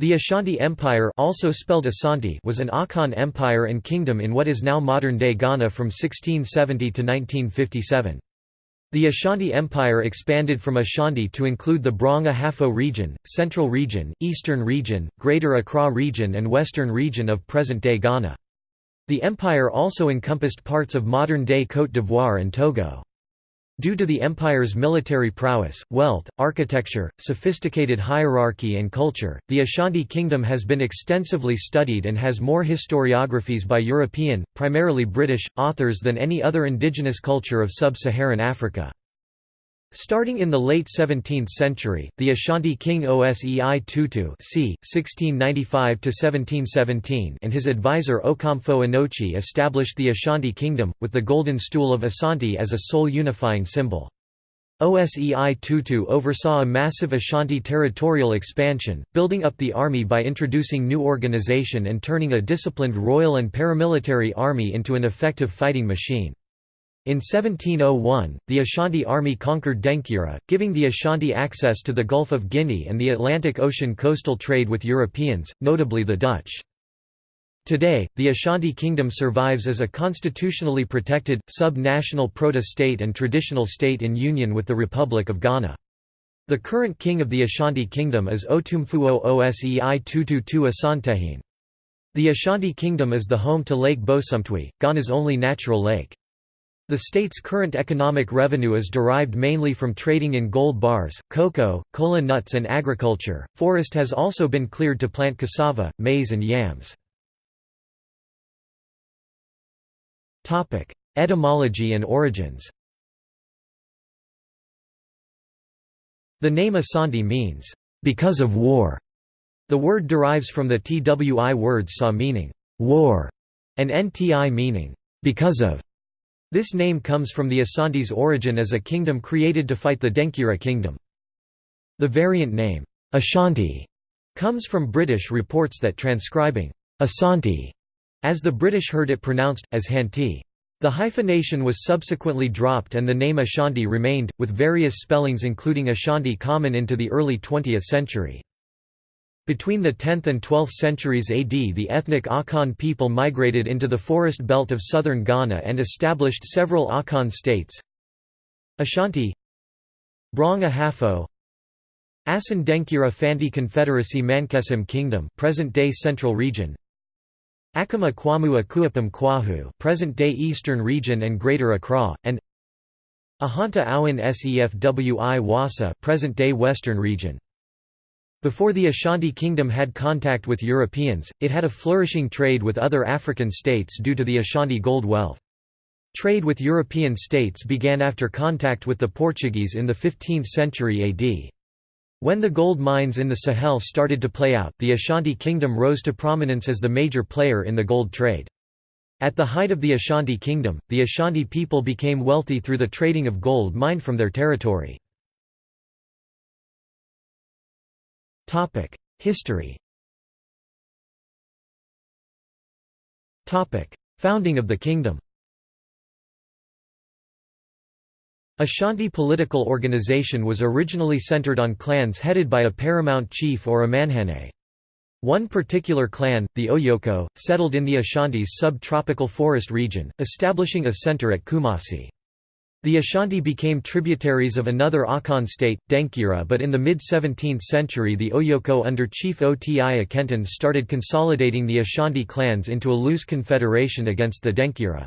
The Ashanti Empire also spelled Asante was an Akan empire and kingdom in what is now modern-day Ghana from 1670 to 1957. The Ashanti Empire expanded from Ashanti to include the Brong Ahafo region, Central region, Eastern region, Greater Accra region and Western region of present-day Ghana. The empire also encompassed parts of modern-day Côte d'Ivoire and Togo. Due to the empire's military prowess, wealth, architecture, sophisticated hierarchy and culture, the Ashanti Kingdom has been extensively studied and has more historiographies by European, primarily British, authors than any other indigenous culture of sub-Saharan Africa. Starting in the late 17th century, the Ashanti king Osei Tutu c. 1695 and his advisor Okomfo Anokye established the Ashanti kingdom, with the Golden Stool of Asante as a sole unifying symbol. Osei Tutu oversaw a massive Ashanti territorial expansion, building up the army by introducing new organization and turning a disciplined royal and paramilitary army into an effective fighting machine. In 1701, the Ashanti army conquered Denkyira, giving the Ashanti access to the Gulf of Guinea and the Atlantic Ocean coastal trade with Europeans, notably the Dutch. Today, the Ashanti Kingdom survives as a constitutionally protected, sub-national proto-state and traditional state in union with the Republic of Ghana. The current king of the Ashanti Kingdom is Otumfuo Osei Tututu Asantehene. The Ashanti Kingdom is the home to Lake Bosumtwi, Ghana's only natural lake. The state's current economic revenue is derived mainly from trading in gold bars, cocoa, cola nuts and agriculture. Forest has also been cleared to plant cassava, maize and yams. Topic: Etymology and origins. The name Asante means because of war. The word derives from the TWI words sa meaning war and NTI meaning because of. This name comes from the Asante's origin as a kingdom created to fight the Denkyira kingdom. The variant name, Ashanti, comes from British reports that transcribing Asante as the British heard it pronounced, as Hanti. The hyphenation was subsequently dropped and the name Ashanti remained, with various spellings including Ashanti common into the early 20th century. Between the 10th and 12th centuries AD the ethnic Akan people migrated into the forest belt of southern Ghana and established several Akan states. Ashanti Brong Ahafo Asan Denkyira Fanti Confederacy Mankesim Kingdom present-day Central Region. Akama Kwamu Akuapam Kwahu present-day Eastern Region and Greater Accra, and Ahanta Awan Sefwi Wassa present-day Western Region before the Ashanti Kingdom had contact with Europeans, it had a flourishing trade with other African states due to the Ashanti gold wealth. Trade with European states began after contact with the Portuguese in the 15th century AD. When the gold mines in the Sahel started to play out, the Ashanti Kingdom rose to prominence as the major player in the gold trade. At the height of the Ashanti Kingdom, the Ashanti people became wealthy through the trading of gold mined from their territory. History Founding of the kingdom Ashanti political organization was originally centered on clans headed by a paramount chief or Amanhene. One particular clan, the Oyoko, settled in the Ashanti's subtropical forest region, establishing a center at Kumasi. The Ashanti became tributaries of another Akan state, Denkyira but in the mid-17th century the Oyoko under Chief Oti Akenten started consolidating the Ashanti clans into a loose confederation against the Denkyira.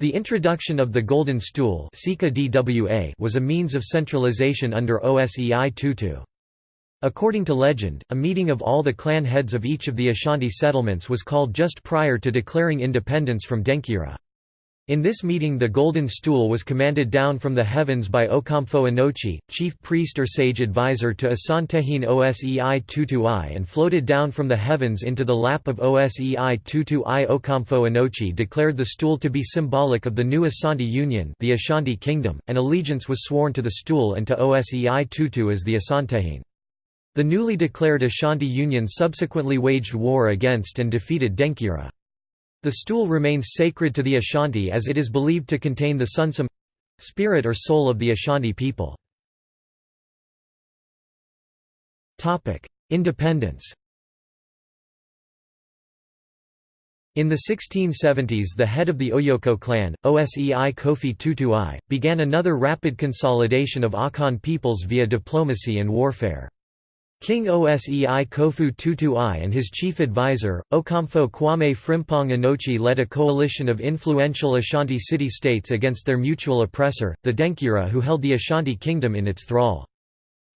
The introduction of the Golden Stool was a means of centralization under Osei Tutu. According to legend, a meeting of all the clan heads of each of the Ashanti settlements was called just prior to declaring independence from Denkyira. In this meeting the golden stool was commanded down from the heavens by Okomfo Anokye, chief priest or sage advisor to Asantehene Osei Tutu I and floated down from the heavens into the lap of Osei Tutu I. Okomfo Anokye declared the stool to be symbolic of the new Asante Union the Ashanti Kingdom, and allegiance was sworn to the stool and to Osei Tutu as the Asantehene. The newly declared Ashanti Union subsequently waged war against and defeated Denkyira. The stool remains sacred to the Ashanti as it is believed to contain the sunsum—spirit or soul of the Ashanti people. Independence In the 1670s the head of the Oyoko clan, Osei Kofi Tutu-i, began another rapid consolidation of Akan peoples via diplomacy and warfare. King Osei Kofi Tutu-i and his chief advisor, Okomfo Kwame Frimpong Anokye led a coalition of influential Ashanti city-states against their mutual oppressor, the Denkyira who held the Ashanti kingdom in its thrall.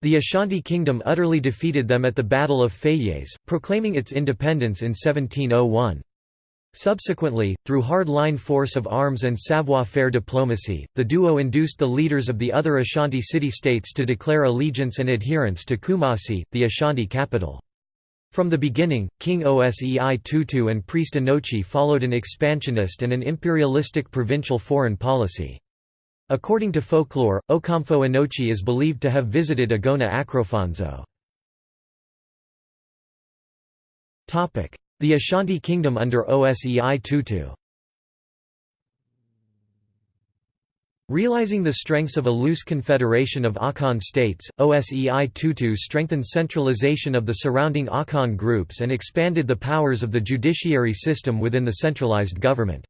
The Ashanti kingdom utterly defeated them at the Battle of Feyiase, proclaiming its independence in 1701. Subsequently, through hard-line force of arms and savoir-faire diplomacy, the duo induced the leaders of the other Ashanti city-states to declare allegiance and adherence to Kumasi, the Ashanti capital. From the beginning, King Osei Tutu and priest Anokye followed an expansionist and an imperialistic provincial foreign policy. According to folklore, Okomfo Anokye is believed to have visited Agona Akrofonso. The Ashanti Kingdom under Osei Tutu Realizing the strengths of a loose confederation of Akan states, Osei Tutu strengthened centralization of the surrounding Akan groups and expanded the powers of the judiciary system within the centralized government.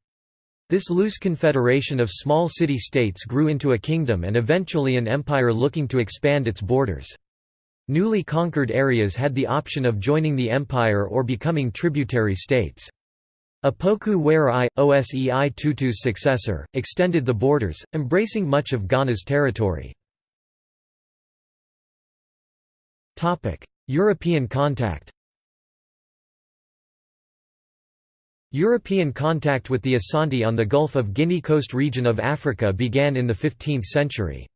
This loose confederation of small city-states grew into a kingdom and eventually an empire looking to expand its borders. Newly conquered areas had the option of joining the empire or becoming tributary states. Opoku Ware Osei Tutu's successor, extended the borders, embracing much of Ghana's territory. European contact European contact with the Asante on the Gulf of Guinea coast region of Africa began in the 15th century.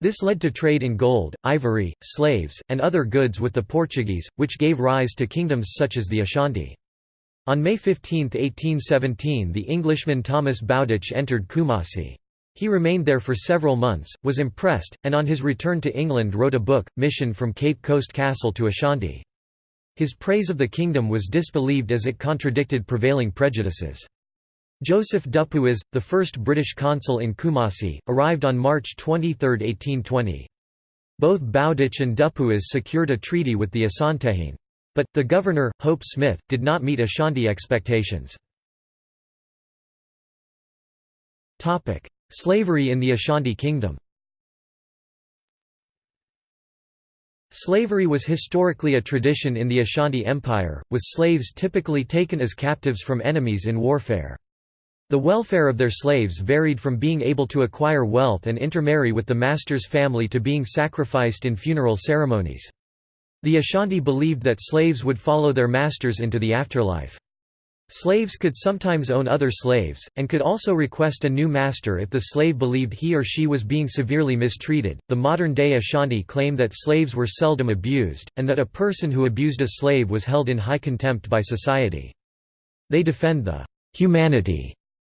This led to trade in gold, ivory, slaves, and other goods with the Portuguese, which gave rise to kingdoms such as the Ashanti. On May 15, 1817 the Englishman Thomas Bowdich entered Kumasi. He remained there for several months, was impressed, and on his return to England wrote a book, Mission from Cape Coast Castle to Ashanti. His praise of the kingdom was disbelieved as it contradicted prevailing prejudices. Joseph Dupuis, the first British consul in Kumasi, arrived on March 23, 1820. Both Bowdich and Dupuis secured a treaty with the Asantehene. But, the governor, Hope Smith, did not meet Ashanti expectations. Slavery in the Ashanti Kingdom Slavery was historically a tradition in the Ashanti Empire, with slaves typically taken as captives from enemies in warfare. The welfare of their slaves varied from being able to acquire wealth and intermarry with the master's family to being sacrificed in funeral ceremonies. The Ashanti believed that slaves would follow their masters into the afterlife. Slaves could sometimes own other slaves, and could also request a new master if the slave believed he or she was being severely mistreated. The modern day Ashanti claim that slaves were seldom abused, and that a person who abused a slave was held in high contempt by society. They defend the humanity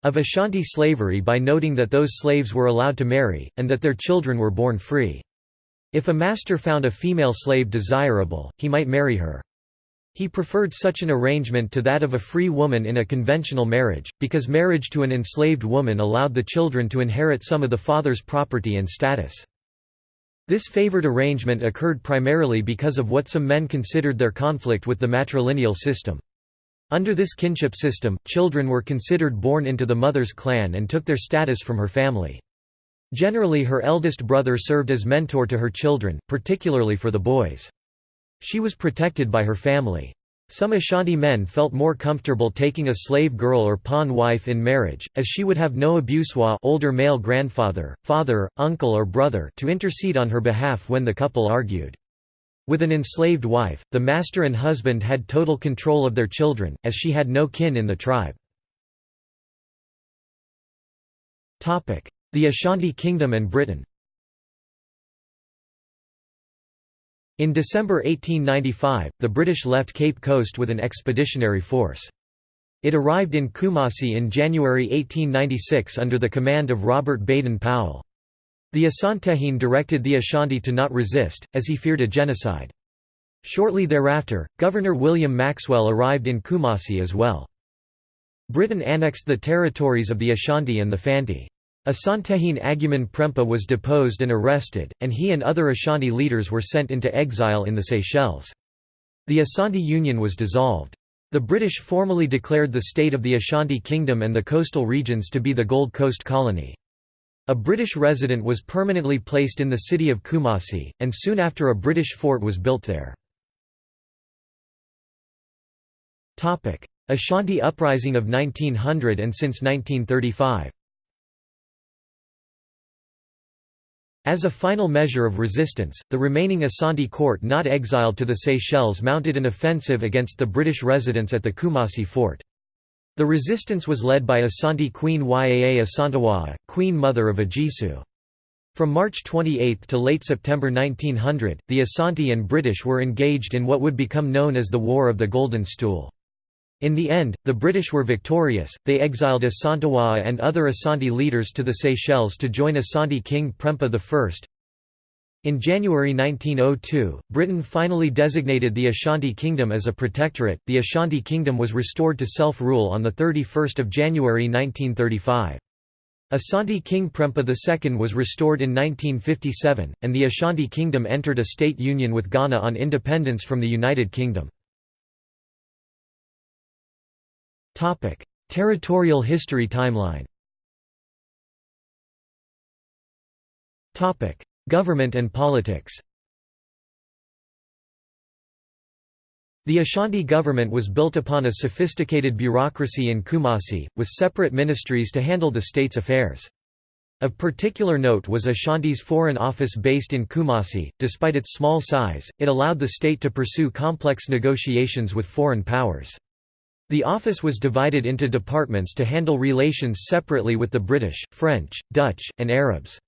of Ashanti slavery by noting that those slaves were allowed to marry, and that their children were born free. If a master found a female slave desirable, he might marry her. He preferred such an arrangement to that of a free woman in a conventional marriage, because marriage to an enslaved woman allowed the children to inherit some of the father's property and status. This favored arrangement occurred primarily because of what some men considered their conflict with the matrilineal system. Under this kinship system, children were considered born into the mother's clan and took their status from her family. Generally her eldest brother served as mentor to her children, particularly for the boys. She was protected by her family. Some Ashanti men felt more comfortable taking a slave girl or pawn wife in marriage, as she would have no abusua older male grandfather, father, uncle or brother to intercede on her behalf when the couple argued. With an enslaved wife, the master and husband had total control of their children, as she had no kin in the tribe. The Ashanti Kingdom and Britain In December 1895, the British left Cape Coast with an expeditionary force. It arrived in Kumasi in January 1896 under the command of Robert Baden-Powell. The Asantehene directed the Ashanti to not resist, as he feared a genocide. Shortly thereafter, Governor William Maxwell arrived in Kumasi as well. Britain annexed the territories of the Ashanti and the Fanti. Asantehene Agyeman Prempeh was deposed and arrested, and he and other Ashanti leaders were sent into exile in the Seychelles. The Asante Union was dissolved. The British formally declared the state of the Ashanti Kingdom and the coastal regions to be the Gold Coast Colony. A British resident was permanently placed in the city of Kumasi, and soon after a British fort was built there. Ashanti Uprising of 1900 and since 1935 As a final measure of resistance, the remaining Asante court not exiled to the Seychelles mounted an offensive against the British residents at the Kumasi fort. The resistance was led by Asante Queen Yaa Asantewaa, Queen Mother of Ejisu. From March 28 to late September 1900, the Asante and British were engaged in what would become known as the War of the Golden Stool. In the end, the British were victorious, they exiled Asantewaa and other Asante leaders to the Seychelles to join Asante King Prempeh I. In January 1902, Britain finally designated the Ashanti Kingdom as a protectorate. The Ashanti Kingdom was restored to self-rule on the 31st of January 1935. Asante King Prempeh II was restored in 1957, and the Ashanti Kingdom entered a state union with Ghana on independence from the United Kingdom. Topic: Territorial history timeline. Government and politics. The Ashanti government was built upon a sophisticated bureaucracy in Kumasi, with separate ministries to handle the state's affairs. Of particular note was Ashanti's Foreign Office based in Kumasi. Despite its small size, it allowed the state to pursue complex negotiations with foreign powers. The office was divided into departments to handle relations separately with the British, French, Dutch, and Arabs.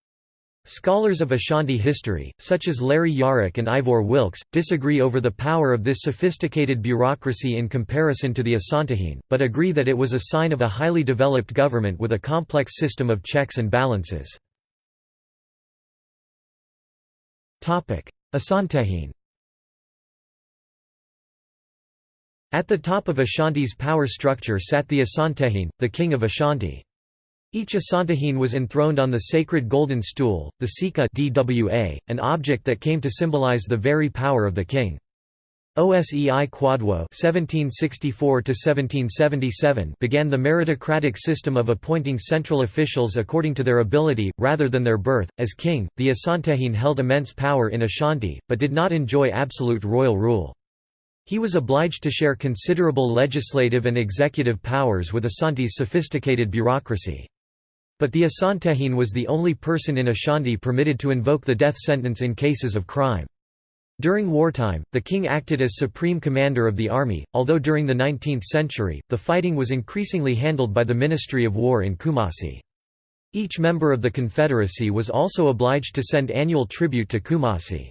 Scholars of Ashanti history, such as Larry Yarak and Ivor Wilks, disagree over the power of this sophisticated bureaucracy in comparison to the Asantehene, but agree that it was a sign of a highly developed government with a complex system of checks and balances. Asantehene At the top of Ashanti's power structure sat the Asantehene, the king of Ashanti. Each Asantehene was enthroned on the sacred golden stool, the Sika DWA, an object that came to symbolize the very power of the king. Osei (1764–1777) began the meritocratic system of appointing central officials according to their ability, rather than their birth. As king, the Asantehene held immense power in Ashanti, but did not enjoy absolute royal rule. He was obliged to share considerable legislative and executive powers with Asante's sophisticated bureaucracy. But the Asantehene was the only person in Ashanti permitted to invoke the death sentence in cases of crime. During wartime, the king acted as supreme commander of the army, although during the 19th century, the fighting was increasingly handled by the Ministry of War in Kumasi. Each member of the Confederacy was also obliged to send annual tribute to Kumasi.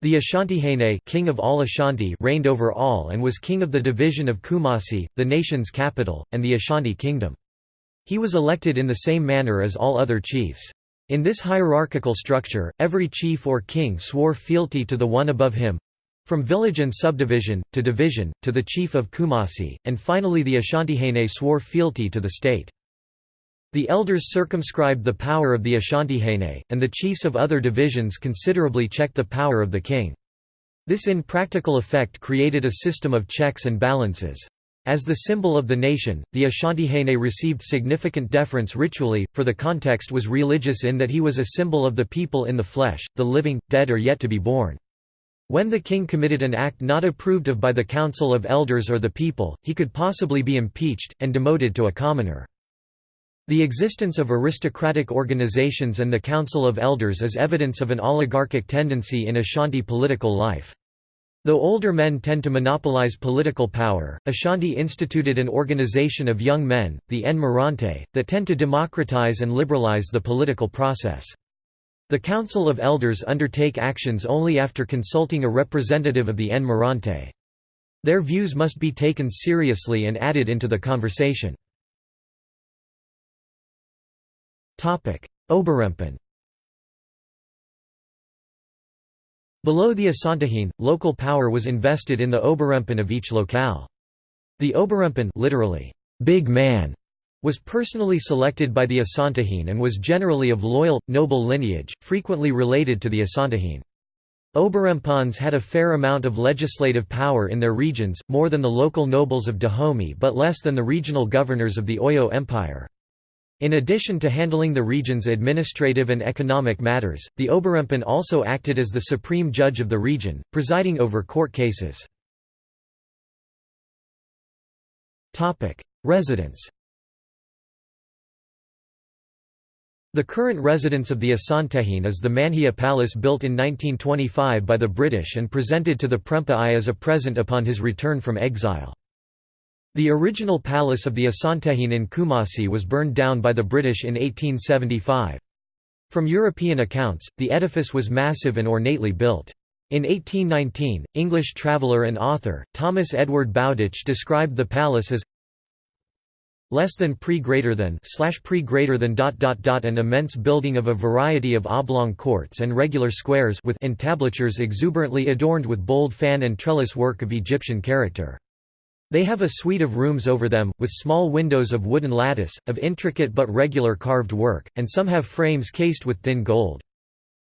The Ashantihene king of all Ashanti reigned over all and was king of the division of Kumasi, the nation's capital, and the Ashanti kingdom. He was elected in the same manner as all other chiefs. In this hierarchical structure, every chief or king swore fealty to the one above him, from village and subdivision, to division, to the chief of Kumasi, and finally the Ashantihene swore fealty to the state. The elders circumscribed the power of the Ashantihene, and the chiefs of other divisions considerably checked the power of the king. This in practical effect created a system of checks and balances. As the symbol of the nation, the Ashantihene received significant deference ritually, for the context was religious in that he was a symbol of the people in the flesh, the living, dead or yet to be born. When the king committed an act not approved of by the council of elders or the people, he could possibly be impeached, and demoted to a commoner. The existence of aristocratic organizations and the Council of Elders is evidence of an oligarchic tendency in Ashanti political life. Though older men tend to monopolize political power, Ashanti instituted an organization of young men, the Nmarante, that tend to democratize and liberalize the political process. The Council of Elders undertake actions only after consulting a representative of the Nmarante. Their views must be taken seriously and added into the conversation. Oberempen Below the Asantehene, local power was invested in the Oberempen of each locale. The Oberempen literally, big man, was personally selected by the Asantehene and was generally of loyal, noble lineage, frequently related to the Asantehene. Oberempans had a fair amount of legislative power in their regions, more than the local nobles of Dahomey but less than the regional governors of the Oyo Empire. In addition to handling the region's administrative and economic matters, the Oberempan also acted as the supreme judge of the region, presiding over court cases. Residence The current residence of the Asantehene is the Manhyia Palace built in 1925 by the British and presented to the Prempeh I as a present upon his return from exile. The original palace of the Asantehene in Kumasi was burned down by the British in 1875. From European accounts, the edifice was massive and ornately built. In 1819, English traveller and author, Thomas Edward Bowdich described the palace as less than pre greater than slash pre greater than dot dot dot an immense building of a variety of oblong courts and regular squares with entablatures exuberantly adorned with bold fan and trellis work of Egyptian character. They have a suite of rooms over them, with small windows of wooden lattice, of intricate but regular carved work, and some have frames cased with thin gold.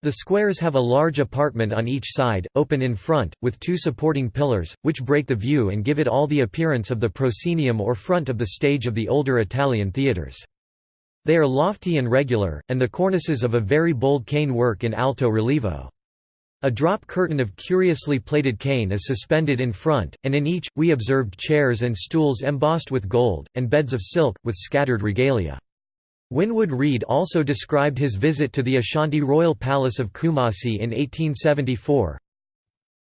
The squares have a large apartment on each side, open in front, with two supporting pillars, which break the view and give it all the appearance of the proscenium or front of the stage of the older Italian theatres. They are lofty and regular, and the cornices of a very bold cane work in alto relievo. A drop curtain of curiously plated cane is suspended in front, and in each, we observed chairs and stools embossed with gold, and beds of silk, with scattered regalia. Winwood Reade also described his visit to the Ashanti royal palace of Kumasi in 1874.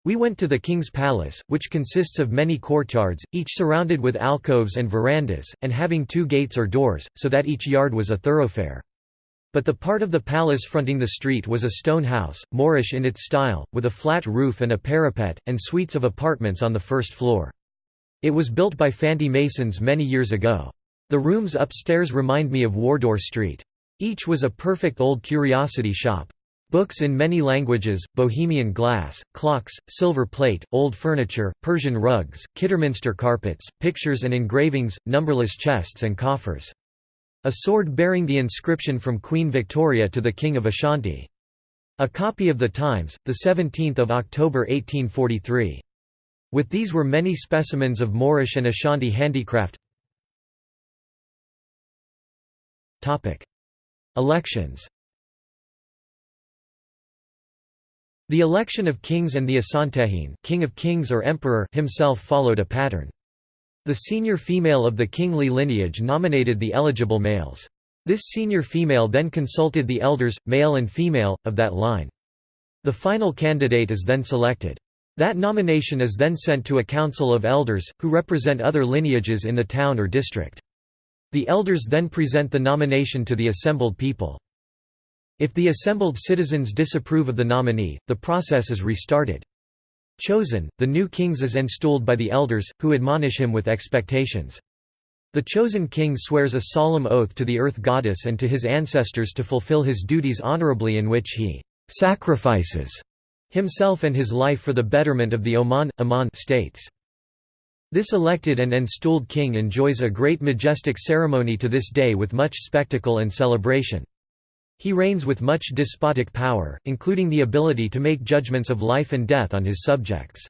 We went to the king's palace, which consists of many courtyards, each surrounded with alcoves and verandas, and having two gates or doors, so that each yard was a thoroughfare. But the part of the palace fronting the street was a stone house, Moorish in its style, with a flat roof and a parapet, and suites of apartments on the first floor. It was built by Fanti masons many years ago. The rooms upstairs remind me of Wardour Street. Each was a perfect old curiosity shop. Books in many languages, Bohemian glass, clocks, silver plate, old furniture, Persian rugs, Kidderminster carpets, pictures and engravings, numberless chests and coffers. A sword bearing the inscription from Queen Victoria to the King of Ashanti. A copy of the Times, 17 October 1843. With these were many specimens of Moorish and Ashanti handicraft, Elections The election of kings and the Asantehene king of kings or emperor himself followed a pattern. The senior female of the kingly lineage nominated the eligible males. This senior female then consulted the elders, male and female, of that line. The final candidate is then selected. That nomination is then sent to a council of elders, who represent other lineages in the town or district. The elders then present the nomination to the assembled people. If the assembled citizens disapprove of the nominee, the process is restarted. Chosen, the new kings is enstooled by the elders, who admonish him with expectations. The chosen king swears a solemn oath to the earth goddess and to his ancestors to fulfill his duties honorably in which he sacrifices himself and his life for the betterment of the Oman, Aman states. This elected and enstooled king enjoys a great majestic ceremony to this day with much spectacle and celebration. He reigns with much despotic power, including the ability to make judgments of life and death on his subjects.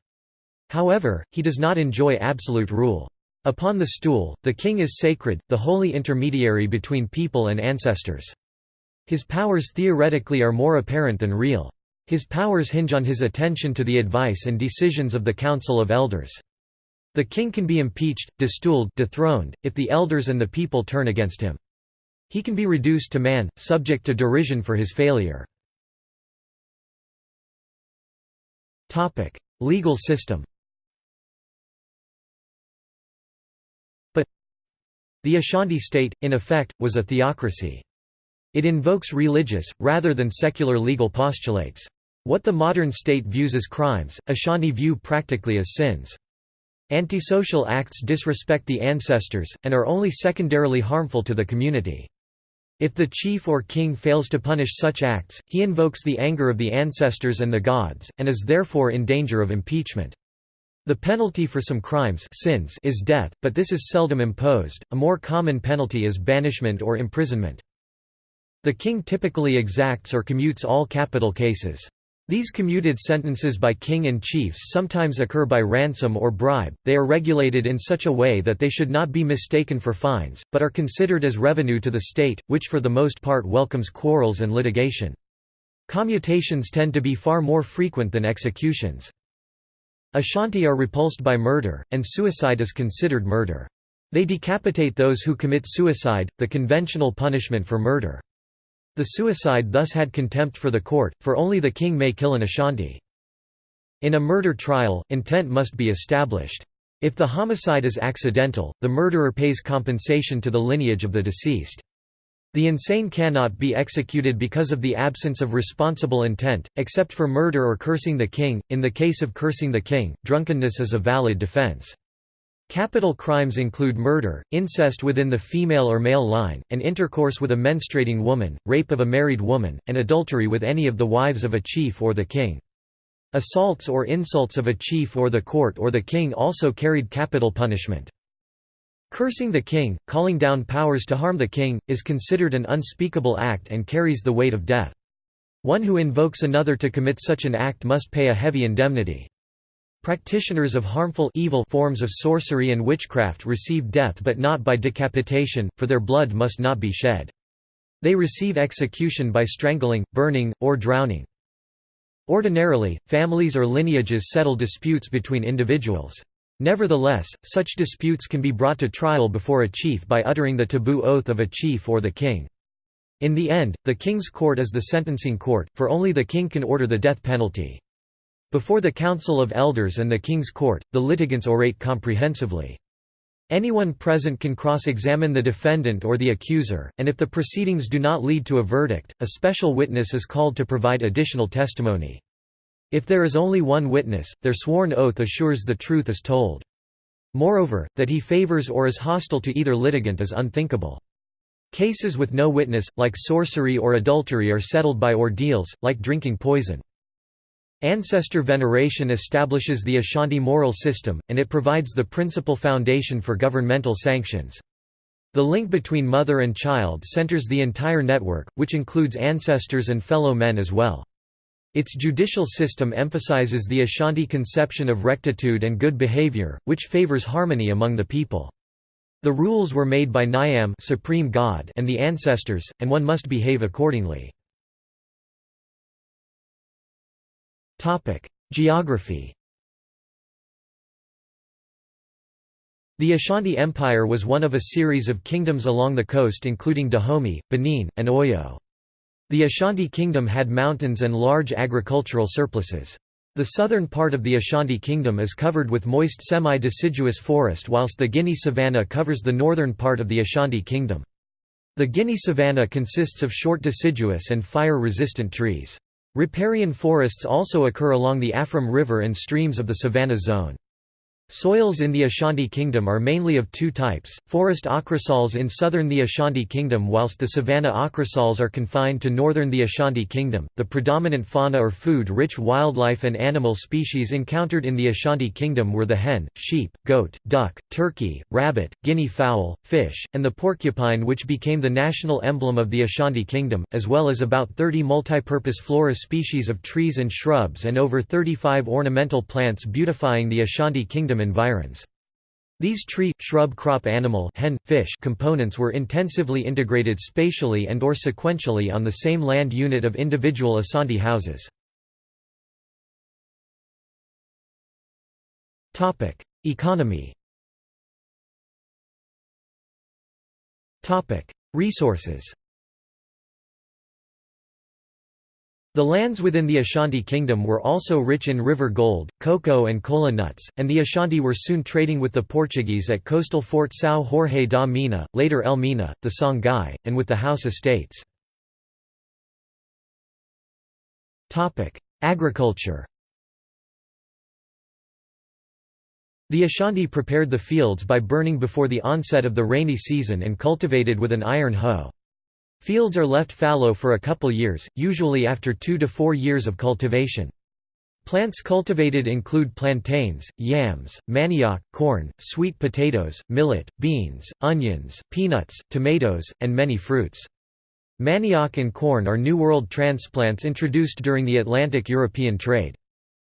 However, he does not enjoy absolute rule. Upon the stool, the king is sacred, the holy intermediary between people and ancestors. His powers theoretically are more apparent than real. His powers hinge on his attention to the advice and decisions of the Council of Elders. The king can be impeached, destooled dethroned, if the elders and the people turn against him. He can be reduced to man, subject to derision for his failure. Legal system But the Ashanti state, in effect, was a theocracy. It invokes religious, rather than secular legal postulates. What the modern state views as crimes, Ashanti view practically as sins. Antisocial acts disrespect the ancestors, and are only secondarily harmful to the community. If the chief or king fails to punish such acts, he invokes the anger of the ancestors and the gods, and is therefore in danger of impeachment. The penalty for some crimes sins is death, but this is seldom imposed, a more common penalty is banishment or imprisonment. The king typically exacts or commutes all capital cases. These commuted sentences by king and chiefs sometimes occur by ransom or bribe, they are regulated in such a way that they should not be mistaken for fines, but are considered as revenue to the state, which for the most part welcomes quarrels and litigation. Commutations tend to be far more frequent than executions. Ashanti are repulsed by murder, and suicide is considered murder. They decapitate those who commit suicide, the conventional punishment for murder. The suicide thus had contempt for the court, for only the king may kill an Ashanti. In a murder trial, intent must be established. If the homicide is accidental, the murderer pays compensation to the lineage of the deceased. The insane cannot be executed because of the absence of responsible intent, except for murder or cursing the king. In the case of cursing the king, drunkenness is a valid defense. Capital crimes include murder, incest within the female or male line, and intercourse with a menstruating woman, rape of a married woman, and adultery with any of the wives of a chief or the king. Assaults or insults of a chief or the court or the king also carried capital punishment. Cursing the king, calling down powers to harm the king, is considered an unspeakable act and carries the weight of death. One who invokes another to commit such an act must pay a heavy indemnity. Practitioners of harmful evil forms of sorcery and witchcraft receive death but not by decapitation, for their blood must not be shed. They receive execution by strangling, burning, or drowning. Ordinarily, families or lineages settle disputes between individuals. Nevertheless, such disputes can be brought to trial before a chief by uttering the taboo oath of a chief or the king. In the end, the king's court is the sentencing court, for only the king can order the death penalty. Before the Council of Elders and the King's Court, the litigants orate comprehensively. Anyone present can cross-examine the defendant or the accuser, and if the proceedings do not lead to a verdict, a special witness is called to provide additional testimony. If there is only one witness, their sworn oath assures the truth is told. Moreover, that he favors or is hostile to either litigant is unthinkable. Cases with no witness, like sorcery or adultery are settled by ordeals, like drinking poison. Ancestor veneration establishes the Ashanti moral system, and it provides the principal foundation for governmental sanctions. The link between mother and child centers the entire network, which includes ancestors and fellow men as well. Its judicial system emphasizes the Ashanti conception of rectitude and good behavior, which favors harmony among the people. The rules were made by Nyam supreme God and the ancestors, and one must behave accordingly. Geography The Ashanti Empire was one of a series of kingdoms along the coast including Dahomey, Benin, and Oyo. The Ashanti Kingdom had mountains and large agricultural surpluses. The southern part of the Ashanti Kingdom is covered with moist semi-deciduous forest whilst the Guinea savanna covers the northern part of the Ashanti Kingdom. The Guinea savanna consists of short deciduous and fire-resistant trees. Riparian forests also occur along the Afram River and streams of the savanna zone. Soils in the Ashanti Kingdom are mainly of two types, forest ochrosols in southern the Ashanti Kingdom whilst the savanna ochrosols are confined to northern the Ashanti Kingdom. The predominant fauna or food-rich wildlife and animal species encountered in the Ashanti Kingdom were the hen, sheep, goat, duck, turkey, rabbit, guinea fowl, fish, and the porcupine which became the national emblem of the Ashanti Kingdom, as well as about 30 multipurpose flora species of trees and shrubs and over 35 ornamental plants beautifying the Ashanti Kingdom environs. These tree, shrub crop animal hen, fish components were intensively integrated spatially and or sequentially on the same land unit of individual Asante houses. Economy Resources The lands within the Ashanti Kingdom were also rich in river gold, cocoa and kola nuts, and the Ashanti were soon trading with the Portuguese at coastal Fort São Jorge da Mina, later El Mina, the Songhai, and with the Hausa states. Agriculture The Ashanti prepared the fields by burning before the onset of the rainy season and cultivated with an iron hoe. Fields are left fallow for a couple years, usually after two to four years of cultivation. Plants cultivated include plantains, yams, manioc, corn, sweet potatoes, millet, beans, onions, peanuts, tomatoes, and many fruits. Manioc and corn are New World transplants introduced during the Atlantic-European trade.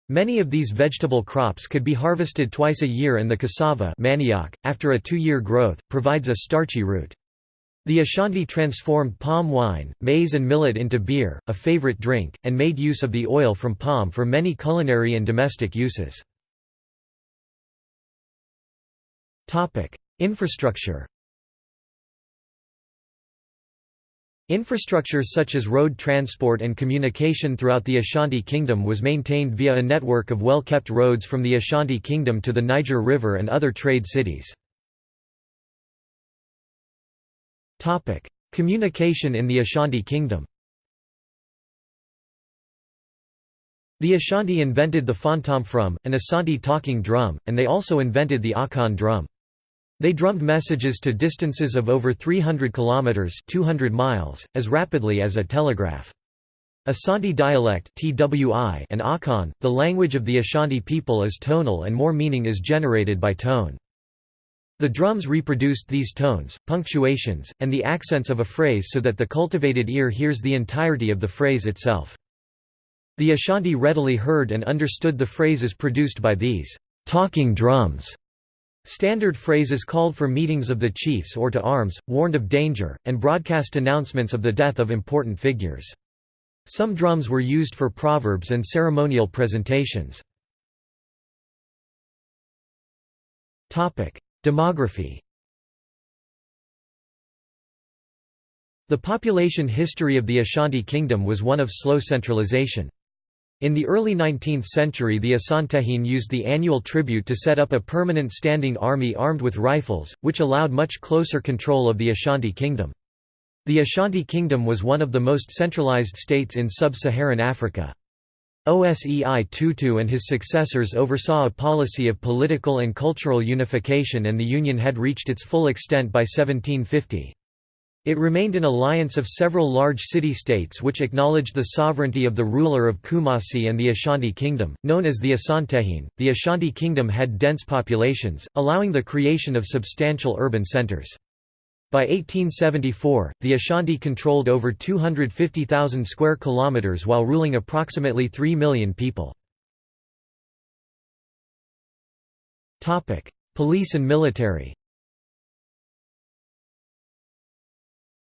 Many of these vegetable crops could be harvested twice a year and the cassava manioc, after a two-year growth, provides a starchy root. The Ashanti transformed palm wine, maize and millet into beer, a favorite drink, and made use of the oil from palm for many culinary and domestic uses. Infrastructure Infrastructure such as road transport and communication throughout the Ashanti Kingdom was maintained via a network of well-kept roads from the Ashanti Kingdom to the Niger River and other trade cities. Communication in the Ashanti Kingdom The Ashanti invented the fontom-from, an Asante talking drum, and they also invented the Akan drum. They drummed messages to distances of over 300 kilometers (200 miles) as rapidly as a telegraph. Asante dialect and Akan, the language of the Ashanti people is tonal and more meaning is generated by tone. The drums reproduced these tones, punctuations, and the accents of a phrase so that the cultivated ear hears the entirety of the phrase itself. The Ashanti readily heard and understood the phrases produced by these talking drums. Standard phrases called for meetings of the chiefs or to arms, warned of danger, and broadcast announcements of the death of important figures. Some drums were used for proverbs and ceremonial presentations. Demography The population history of the Ashanti Kingdom was one of slow centralization. In the early 19th century the Asantehene used the annual tribute to set up a permanent standing army armed with rifles, which allowed much closer control of the Ashanti Kingdom. The Ashanti Kingdom was one of the most centralized states in sub-Saharan Africa. Osei Tutu and his successors oversaw a policy of political and cultural unification and the union had reached its full extent by 1750. It remained an alliance of several large city-states which acknowledged the sovereignty of the ruler of Kumasi and the Ashanti Kingdom, known as the Asantehene. The Ashanti Kingdom had dense populations, allowing the creation of substantial urban centers. By 1874, the Ashanti controlled over 250,000 square kilometers while ruling approximately 3 million people. Topic: Police and military.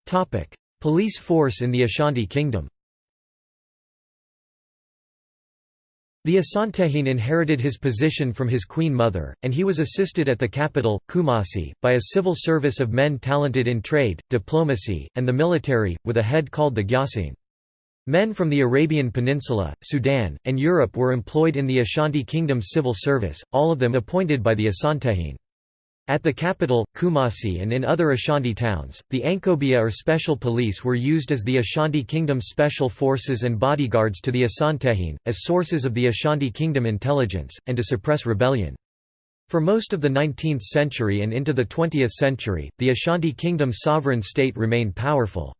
Topic: Police force in the Ashanti Kingdom. The Asantehene inherited his position from his queen mother, and he was assisted at the capital, Kumasi, by a civil service of men talented in trade, diplomacy, and the military, with a head called the Gyasin. Men from the Arabian Peninsula, Sudan, and Europe were employed in the Ashanti Kingdom's civil service, all of them appointed by the Asantehene. At the capital, Kumasi and in other Ashanti towns, the Ankobia or special police were used as the Ashanti Kingdom special forces and bodyguards to the Asantehene, as sources of the Ashanti Kingdom intelligence, and to suppress rebellion. For most of the 19th century and into the 20th century, the Ashanti Kingdom's sovereign state remained powerful.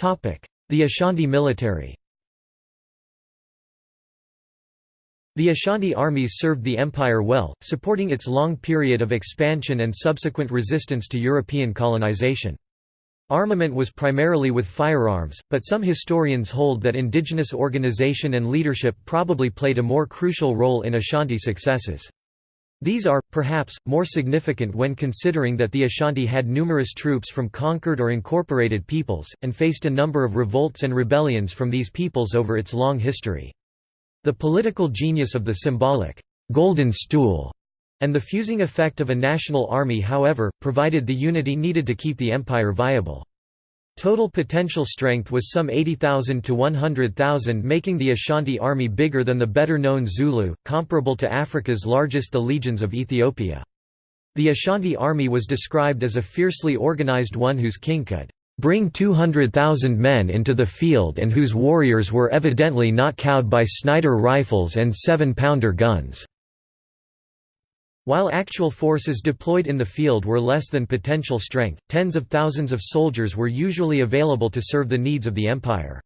The Ashanti military The Ashanti armies served the empire well, supporting its long period of expansion and subsequent resistance to European colonization. Armament was primarily with firearms, but some historians hold that indigenous organization and leadership probably played a more crucial role in Ashanti successes. These are, perhaps, more significant when considering that the Ashanti had numerous troops from conquered or incorporated peoples, and faced a number of revolts and rebellions from these peoples over its long history. The political genius of the symbolic «golden stool» and the fusing effect of a national army however, provided the unity needed to keep the empire viable. Total potential strength was some 80,000 to 100,000 making the Ashanti army bigger than the better-known Zulu, comparable to Africa's largest the legions of Ethiopia. The Ashanti army was described as a fiercely organized one whose king could bring 200,000 men into the field and whose warriors were evidently not cowed by Snider rifles and seven-pounder guns." While actual forces deployed in the field were less than potential strength, tens of thousands of soldiers were usually available to serve the needs of the empire.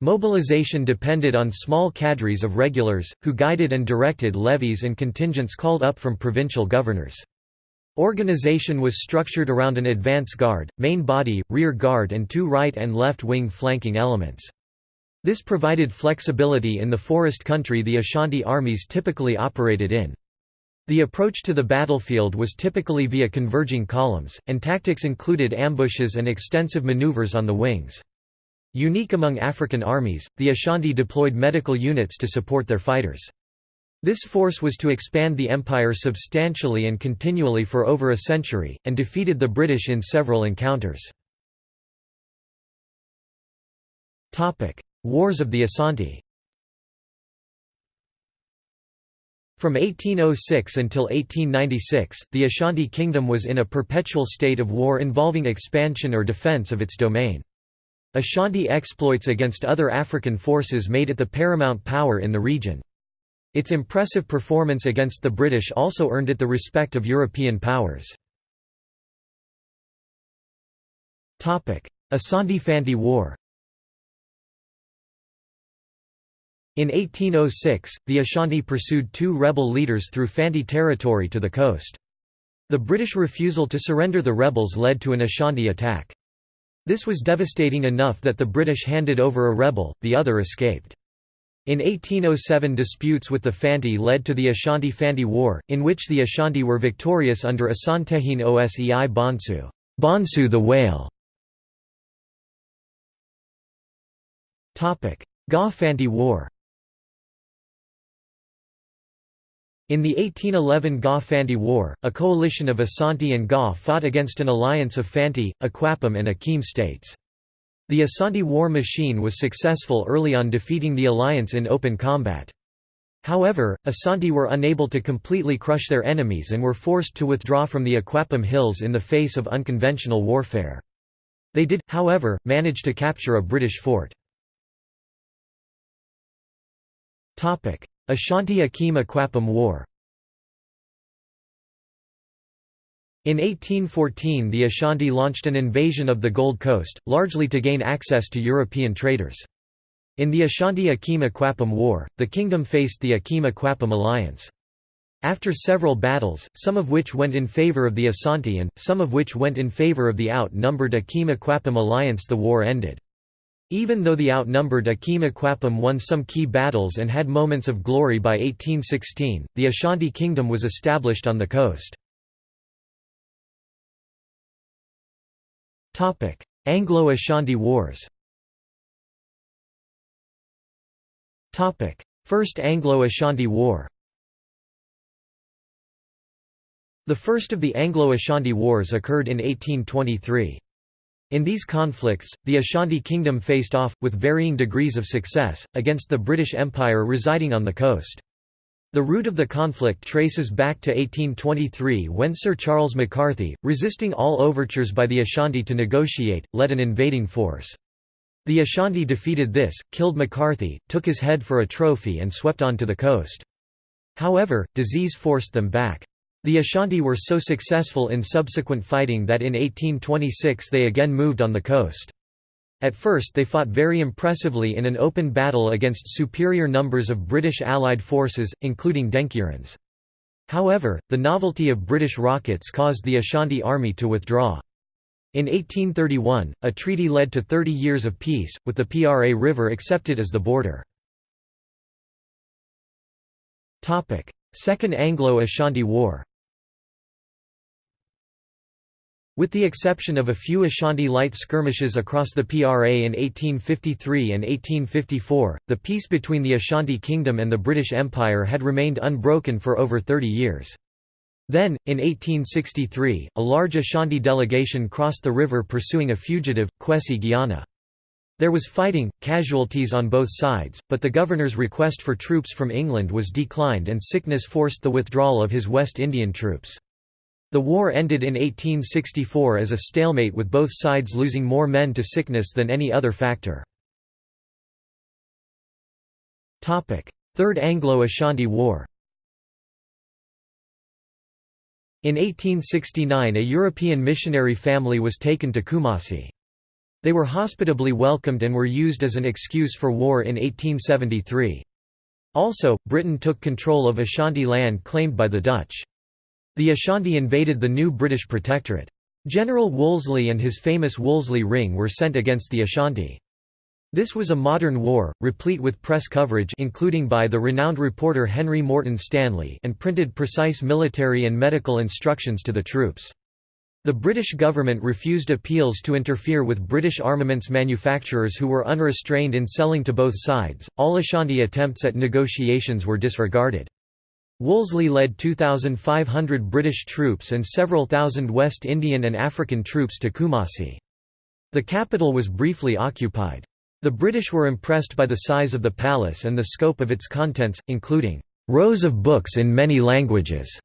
Mobilization depended on small cadres of regulars, who guided and directed levies and contingents called up from provincial governors. Organization was structured around an advance guard, main body, rear guard and two right and left wing flanking elements. This provided flexibility in the forest country the Ashanti armies typically operated in. The approach to the battlefield was typically via converging columns, and tactics included ambushes and extensive maneuvers on the wings. Unique among African armies, the Ashanti deployed medical units to support their fighters. This force was to expand the empire substantially and continually for over a century, and defeated the British in several encounters. Wars of the Asante From 1806 until 1896, the Ashanti Kingdom was in a perpetual state of war involving expansion or defense of its domain. Ashanti exploits against other African forces made it the paramount power in the region. Its impressive performance against the British also earned it the respect of European powers. Asante-Fanti War In 1806, the Ashanti pursued two rebel leaders through Fanti territory to the coast. The British refusal to surrender the rebels led to an Ashanti attack. This was devastating enough that the British handed over a rebel, the other escaped. In 1807 disputes with the Fanti led to the Ashanti-Fanti War, in which the Ashanti were victorious under Asantehene Osei Bonsu, Bonsu the whale. Ga-Fanti War In the 1811 Ga-Fanti War, a coalition of Asante and Ga fought against an alliance of Fanti, Akwapam and Akim states. The Asante war machine was successful early on defeating the alliance in open combat. However, Asante were unable to completely crush their enemies and were forced to withdraw from the Akwapam Hills in the face of unconventional warfare. They did, however, manage to capture a British fort. Ashanti-Akim Akwapam War In 1814 the Ashanti launched an invasion of the Gold Coast, largely to gain access to European traders. In the Ashanti-Akim Akwapam War, the kingdom faced the Akim Akwapam alliance. After several battles, some of which went in favour of the Asante and, some of which went in favour of the outnumbered Akim Akwapam alliance the war ended. Even though the outnumbered Akim Akwapam won some key battles and had moments of glory by 1816, the Ashanti kingdom was established on the coast. Anglo-Ashanti Wars First Anglo-Ashanti War The first of the Anglo-Ashanti Wars occurred in 1823. In these conflicts, the Ashanti Kingdom faced off, with varying degrees of success, against the British Empire residing on the coast. The root of the conflict traces back to 1823 when Sir Charles McCarthy, resisting all overtures by the Ashanti to negotiate, led an invading force. The Ashanti defeated this, killed McCarthy, took his head for a trophy and swept on to the coast. However, disease forced them back. The Ashanti were so successful in subsequent fighting that in 1826 they again moved on the coast. At first they fought very impressively in an open battle against superior numbers of British Allied forces, including Denkyirans. However, the novelty of British rockets caused the Ashanti army to withdraw. In 1831, a treaty led to 30 years of peace, with the Pra River accepted as the border. Second Anglo-Ashanti War With the exception of a few Ashanti light skirmishes across the PRA in 1853 and 1854, the peace between the Ashanti Kingdom and the British Empire had remained unbroken for over 30 years. Then, in 1863, a large Ashanti delegation crossed the river pursuing a fugitive, Kwesi Gyana. There was fighting, casualties on both sides, but the governor's request for troops from England was declined and sickness forced the withdrawal of his West Indian troops. The war ended in 1864 as a stalemate with both sides losing more men to sickness than any other factor. Third Anglo-Ashanti War In 1869 a European missionary family was taken to Kumasi. They were hospitably welcomed and were used as an excuse for war in 1873. Also, Britain took control of Ashanti land claimed by the Dutch. The Ashanti invaded the new British Protectorate. General Wolseley and his famous Wolseley Ring were sent against the Ashanti. This was a modern war, replete with press coverage including by the renowned reporter Henry Morton Stanley and printed precise military and medical instructions to the troops. The British government refused appeals to interfere with British armaments manufacturers who were unrestrained in selling to both sides. All Ashanti attempts at negotiations were disregarded. Wolseley led 2,500 British troops and several thousand West Indian and African troops to Kumasi. The capital was briefly occupied. The British were impressed by the size of the palace and the scope of its contents, including rows of books in many languages.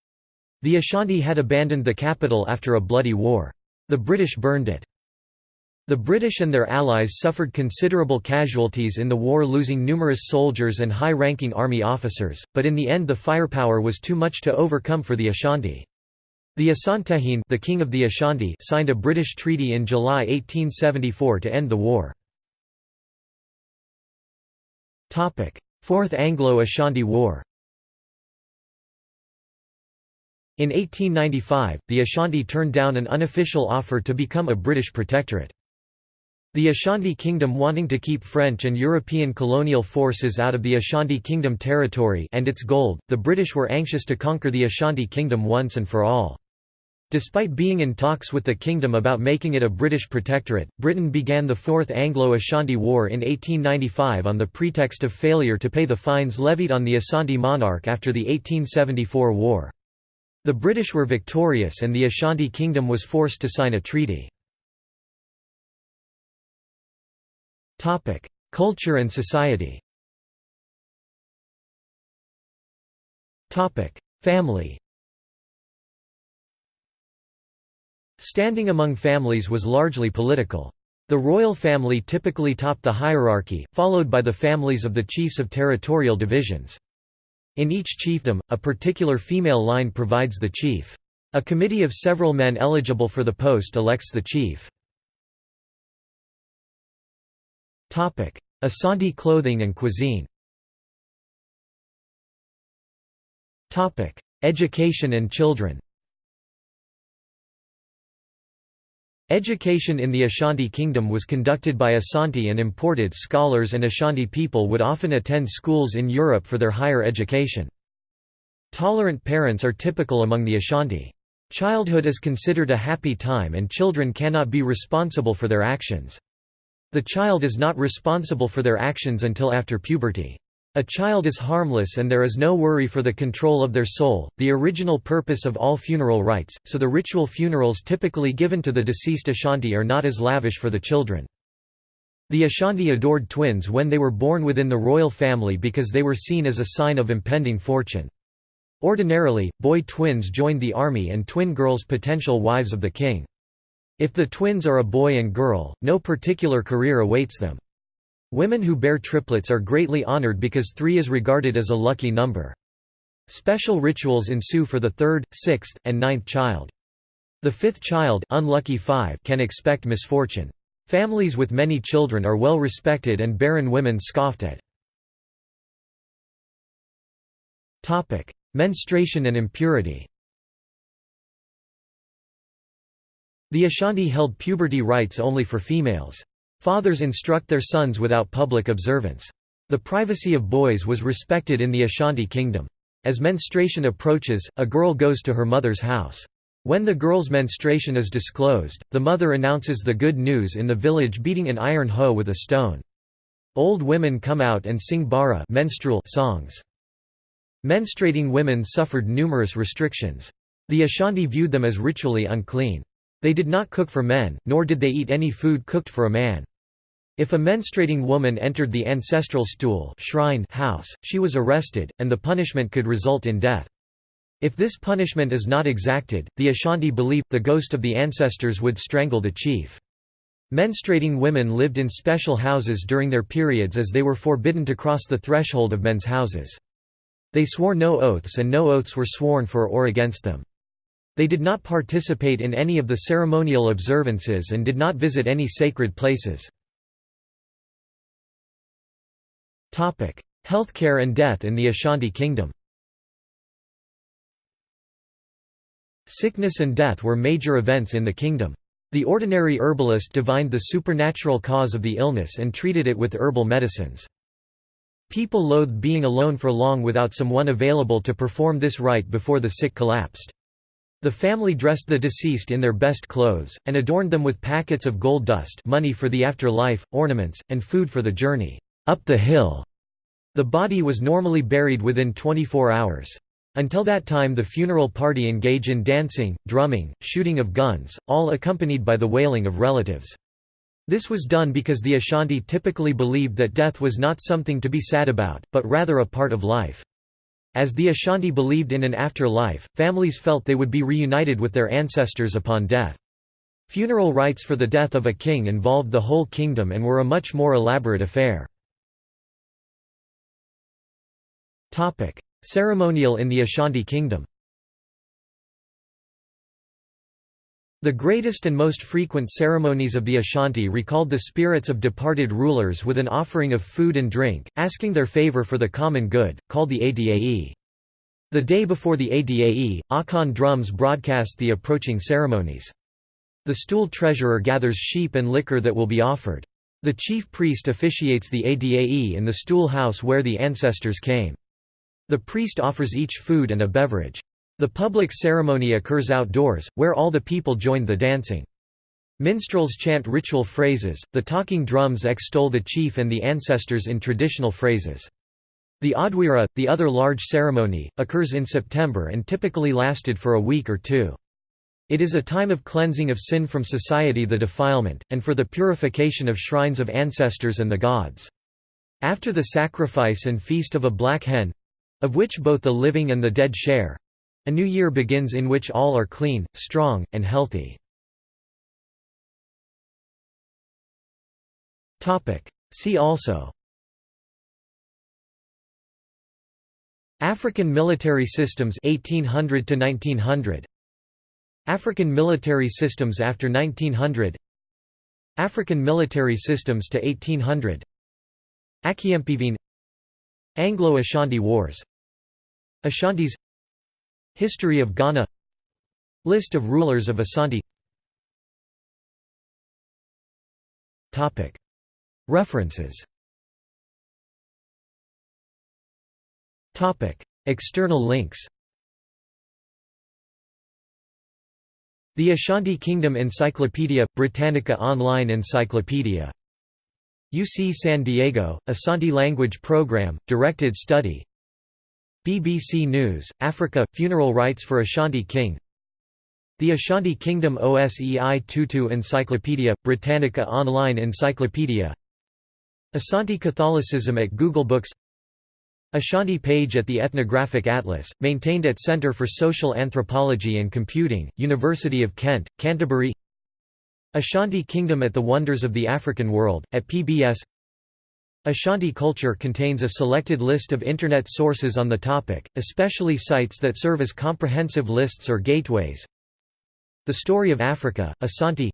The Ashanti had abandoned the capital after a bloody war. The British burned it. The British and their allies suffered considerable casualties in the war losing numerous soldiers and high-ranking army officers, but in the end the firepower was too much to overcome for the Ashanti. The Asantehene the king of the Ashanti signed a British treaty in July 1874 to end the war. Fourth Anglo-Ashanti War In 1895, the Ashanti turned down an unofficial offer to become a British protectorate. The Ashanti Kingdom wanting to keep French and European colonial forces out of the Ashanti Kingdom territory and its gold, the British were anxious to conquer the Ashanti Kingdom once and for all. Despite being in talks with the kingdom about making it a British protectorate, Britain began the Fourth Anglo-Ashanti War in 1895 on the pretext of failure to pay the fines levied on the Ashanti monarch after the 1874 war. The British were victorious and the Ashanti Kingdom was forced to sign a treaty. Culture and society Family Standing among families was largely political. The royal family typically topped the hierarchy, followed by the families of the chiefs of territorial divisions. In each chiefdom, a particular female line provides the chief. A committee of several men eligible for the post elects the chief. Asante clothing and cuisine Education and children Education in the Ashanti Kingdom was conducted by Asante and imported scholars and Ashanti people would often attend schools in Europe for their higher education. Tolerant parents are typical among the Ashanti. Childhood is considered a happy time and children cannot be responsible for their actions. The child is not responsible for their actions until after puberty. A child is harmless and there is no worry for the control of their soul, the original purpose of all funeral rites, so the ritual funerals typically given to the deceased Ashanti are not as lavish for the children. The Ashanti adored twins when they were born within the royal family because they were seen as a sign of impending fortune. Ordinarily, boy twins joined the army and twin girls potential wives of the king. If the twins are a boy and girl, no particular career awaits them. Women who bear triplets are greatly honored because three is regarded as a lucky number. Special rituals ensue for the third, sixth, and ninth child. The fifth child unlucky five can expect misfortune. Families with many children are well respected and barren women scoffed at. Menstruation and impurity The Ashanti held puberty rites only for females. Fathers instruct their sons without public observance. The privacy of boys was respected in the Ashanti kingdom. As menstruation approaches, a girl goes to her mother's house. When the girl's menstruation is disclosed, the mother announces the good news in the village beating an iron hoe with a stone. Old women come out and sing bara menstrual songs. Menstruating women suffered numerous restrictions. The Ashanti viewed them as ritually unclean. They did not cook for men, nor did they eat any food cooked for a man. If a menstruating woman entered the ancestral stool shrine house, she was arrested, and the punishment could result in death. If this punishment is not exacted, the Ashanti believe, the ghost of the ancestors would strangle the chief. Menstruating women lived in special houses during their periods as they were forbidden to cross the threshold of men's houses. They swore no oaths and no oaths were sworn for or against them. They did not participate in any of the ceremonial observances and did not visit any sacred places. Healthcare and death in the Ashanti Kingdom Sickness and death were major events in the kingdom. The ordinary herbalist divined the supernatural cause of the illness and treated it with herbal medicines. People loathed being alone for long without someone available to perform this rite before the sick collapsed. The family dressed the deceased in their best clothes, and adorned them with packets of gold dust money for the afterlife, ornaments, and food for the journey up the hill. The body was normally buried within 24 hours. Until that time the funeral party engage in dancing, drumming, shooting of guns, all accompanied by the wailing of relatives. This was done because the Ashanti typically believed that death was not something to be sad about, but rather a part of life. As the Ashanti believed in an afterlife, families felt they would be reunited with their ancestors upon death. Funeral rites for the death of a king involved the whole kingdom and were a much more elaborate affair. Ceremonial in the Ashanti Kingdom The greatest and most frequent ceremonies of the Ashanti recalled the spirits of departed rulers with an offering of food and drink, asking their favor for the common good, called the Adae. The day before the Adae, Akan drums broadcast the approaching ceremonies. The stool treasurer gathers sheep and liquor that will be offered. The chief priest officiates the Adae in the stool house where the ancestors came. The priest offers each food and a beverage. The public ceremony occurs outdoors, where all the people join the dancing. Minstrels chant ritual phrases, the talking drums extol the chief and the ancestors in traditional phrases. The Odwira, the other large ceremony, occurs in September and typically lasted for a week or two. It is a time of cleansing of sin from society the defilement, and for the purification of shrines of ancestors and the gods. After the sacrifice and feast of a black hen, of which both the living and the dead share. A new year begins in which all are clean, strong, and healthy. See also. African military systems 1800 to 1900 African military systems after 1900 African military systems to 1800 Akiempivine Anglo-Ashanti Wars. Ashantis History of Ghana. List of rulers of Ashanti References. External links. The Ashanti Kingdom Encyclopedia – Britannica Online Encyclopedia. UC San Diego, Ashanti Language Program, Directed Study BBC News, Africa – Funeral rites for Ashanti King. The Ashanti Kingdom OSEI Tutu Encyclopedia – Britannica Online Encyclopedia. Ashanti Catholicism at Google Books. Ashanti page at the Ethnographic Atlas, maintained at Centre for Social Anthropology and Computing, University of Kent, Canterbury. Ashanti Kingdom at the Wonders of the African World, at PBS Ashanti culture contains a selected list of Internet sources on the topic, especially sites that serve as comprehensive lists or gateways. The Story of Africa, Asante.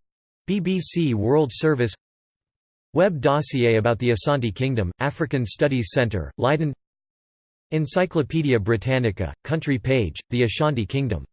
BBC World Service. Web dossier about the Asante Kingdom, African Studies Centre, Leiden. Encyclopædia Britannica, country page, the Ashanti Kingdom